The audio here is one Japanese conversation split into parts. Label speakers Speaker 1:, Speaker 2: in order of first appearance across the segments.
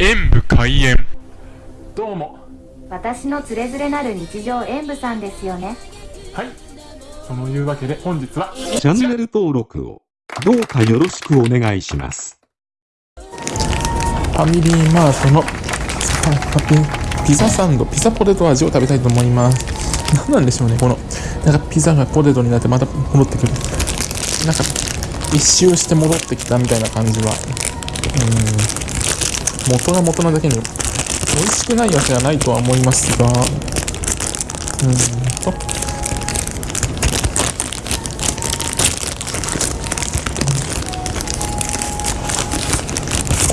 Speaker 1: 演武開演どうも
Speaker 2: 私のつれづれなる日常演舞さんですよね
Speaker 1: はいそのいうわけで本日は
Speaker 3: チャンネル登録をどうかよろしくお願いします。
Speaker 4: ファミリーマートのパピピザサンド、ピザポテト味を食べたいと思います。何なんでしょうね、この、なんかピザがポテトになってまた戻ってくる。なんか、一周して戻ってきたみたいな感じは。うーん、元が元なだけに、美味しくないわけはないとは思いますが、うんと、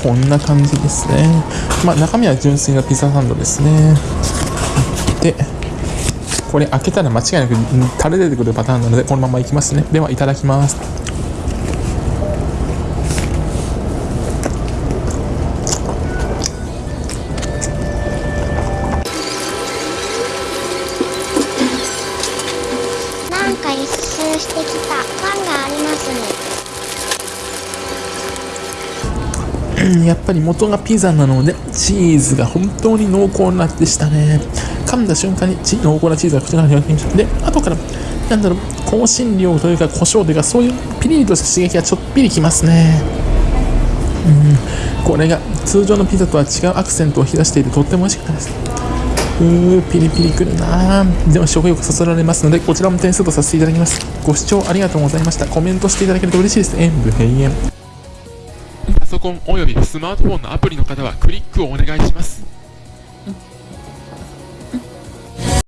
Speaker 4: こんな感じですね。まあ、中身は純粋なピザサンドですね。で、これ開けたら間違いなくうんタレ出てくるパターンなので、このままいきますね。では、いただきます。
Speaker 5: してきた感がありますね
Speaker 4: うんやっぱり元がピザなので、チーズが本当に濃厚なでしたね。噛んだ瞬間に濃厚なチーズが口の中に入ってきました。で、後から、なんだろう、香辛料というか胡椒というか、そういうピリリとした刺激がちょっぴりきますね。うん、これが通常のピザとは違うアクセントを引き出していてとっても美味しかったです。うー、ピリピリくるなでも食欲そそられますので、こちらも点数とさせていただきます。ご視聴ありがとうございました。コメントしていただけると嬉しいです。演武閉園。
Speaker 1: パソコンおよびスマートフォンのアプリの方はクリックをお願いします